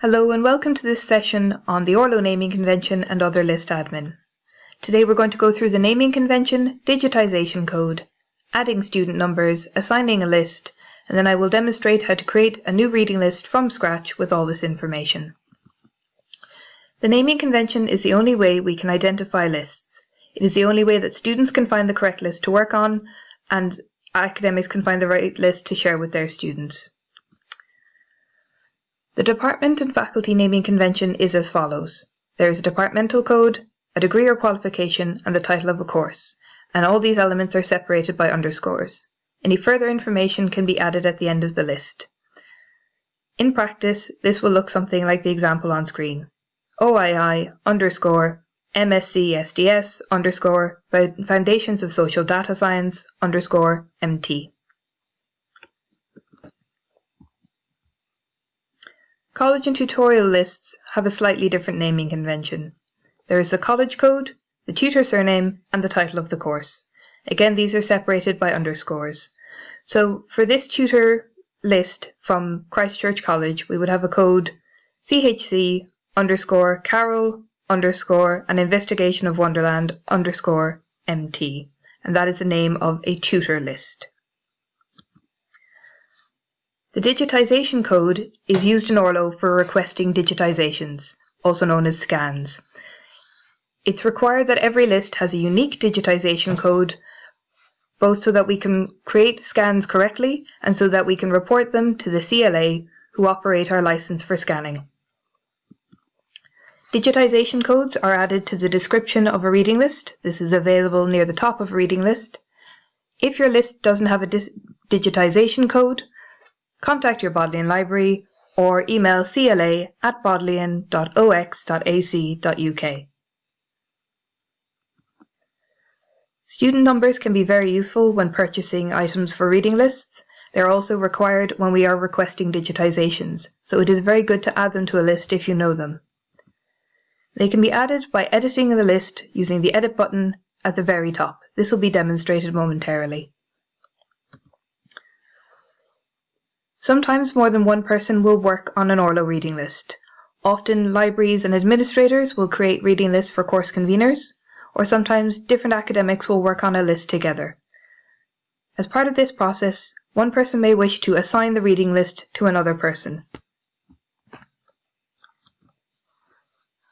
Hello and welcome to this session on the Orlo naming convention and other list admin. Today we're going to go through the naming convention, digitization code, adding student numbers, assigning a list, and then I will demonstrate how to create a new reading list from scratch with all this information. The naming convention is the only way we can identify lists. It is the only way that students can find the correct list to work on and academics can find the right list to share with their students. The department and faculty naming convention is as follows. There is a departmental code, a degree or qualification, and the title of a course, and all these elements are separated by underscores. Any further information can be added at the end of the list. In practice, this will look something like the example on screen. OII underscore MSc SDS underscore Foundations of Social Data Science underscore MT. College and tutorial lists have a slightly different naming convention. There is the college code, the tutor surname, and the title of the course. Again, these are separated by underscores. So for this tutor list from Christchurch College, we would have a code CHC underscore Carroll underscore an investigation of Wonderland underscore MT. And that is the name of a tutor list. The digitization code is used in Orlo for requesting digitizations, also known as scans. It's required that every list has a unique digitization code, both so that we can create scans correctly and so that we can report them to the CLA who operate our license for scanning. Digitization codes are added to the description of a reading list. This is available near the top of a reading list. If your list doesn't have a digitization code, contact your Bodleian Library or email cla at bodleian.ox.ac.uk. Student numbers can be very useful when purchasing items for reading lists. They are also required when we are requesting digitizations, so it is very good to add them to a list if you know them. They can be added by editing the list using the Edit button at the very top. This will be demonstrated momentarily. Sometimes more than one person will work on an Orlo reading list. Often libraries and administrators will create reading lists for course conveners, or sometimes different academics will work on a list together. As part of this process, one person may wish to assign the reading list to another person.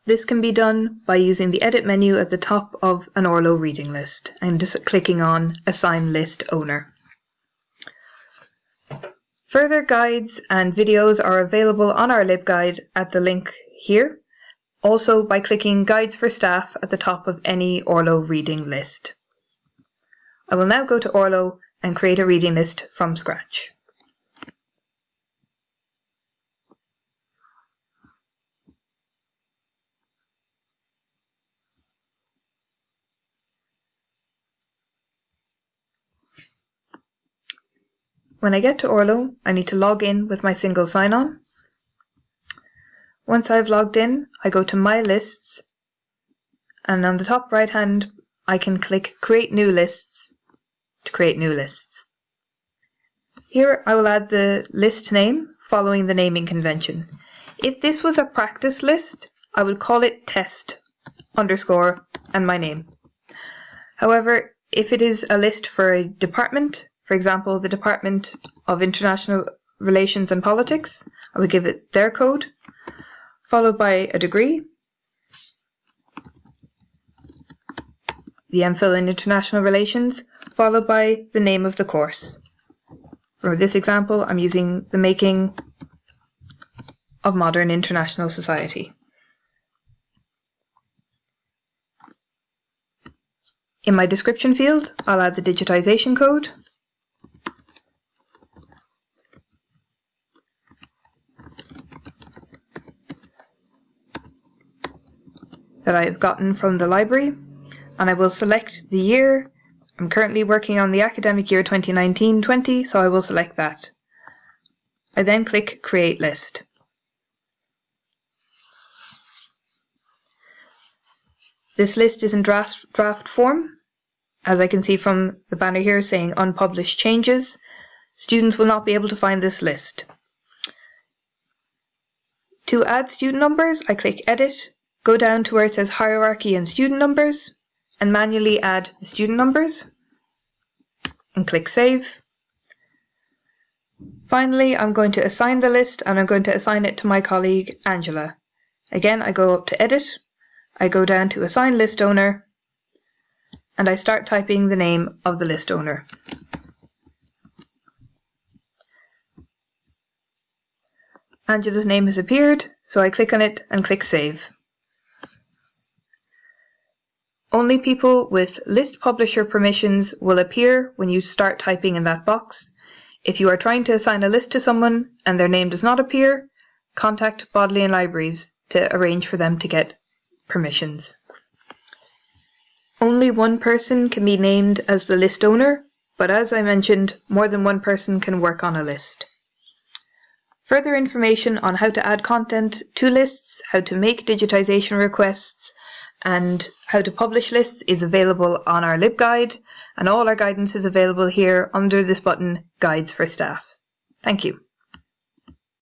This can be done by using the edit menu at the top of an Orlo reading list and just clicking on Assign List Owner. Further guides and videos are available on our LibGuide at the link here, also by clicking Guides for Staff at the top of any Orlo reading list. I will now go to Orlo and create a reading list from scratch. When I get to Orlo, I need to log in with my single sign-on. Once I've logged in, I go to My Lists, and on the top right hand, I can click Create New Lists to create new lists. Here I will add the list name following the naming convention. If this was a practice list, I would call it test underscore and my name. However, if it is a list for a department, for example, the Department of International Relations and Politics, I would give it their code, followed by a degree, the MPhil in International Relations, followed by the name of the course. For this example, I'm using the making of modern international society. In my description field, I'll add the digitization code, that I have gotten from the library and I will select the year. I'm currently working on the academic year 2019-20 so I will select that. I then click create list. This list is in draft, draft form as I can see from the banner here saying unpublished changes. Students will not be able to find this list. To add student numbers, I click Edit, go down to where it says Hierarchy and Student Numbers, and manually add the student numbers, and click Save. Finally, I'm going to assign the list and I'm going to assign it to my colleague Angela. Again, I go up to Edit, I go down to Assign List Owner, and I start typing the name of the list owner. Angela's name has appeared, so I click on it and click Save. Only people with list publisher permissions will appear when you start typing in that box. If you are trying to assign a list to someone and their name does not appear, contact Bodleian Libraries to arrange for them to get permissions. Only one person can be named as the list owner, but as I mentioned, more than one person can work on a list. Further information on how to add content to lists, how to make digitization requests, and how to publish lists is available on our LibGuide, and all our guidance is available here under this button, Guides for Staff. Thank you.